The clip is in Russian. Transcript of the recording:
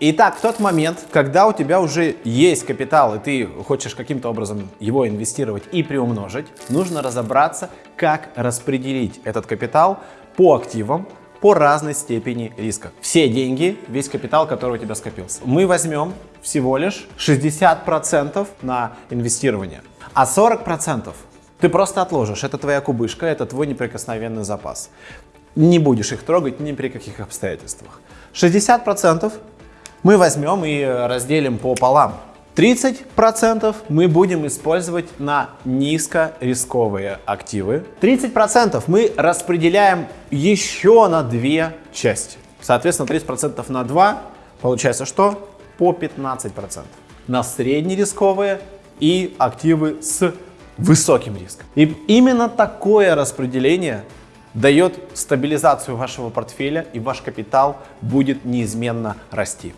Итак, в тот момент, когда у тебя уже есть капитал, и ты хочешь каким-то образом его инвестировать и приумножить, нужно разобраться, как распределить этот капитал по активам, по разной степени риска. Все деньги, весь капитал, который у тебя скопился. Мы возьмем всего лишь 60% на инвестирование, а 40% ты просто отложишь. Это твоя кубышка, это твой неприкосновенный запас. Не будешь их трогать ни при каких обстоятельствах. 60% мы возьмем и разделим пополам. 30% мы будем использовать на низкорисковые активы. 30% мы распределяем еще на две части. Соответственно, 30% на 2, получается что? По 15%. На среднерисковые и активы с высоким риском. И именно такое распределение дает стабилизацию вашего портфеля и ваш капитал будет неизменно расти.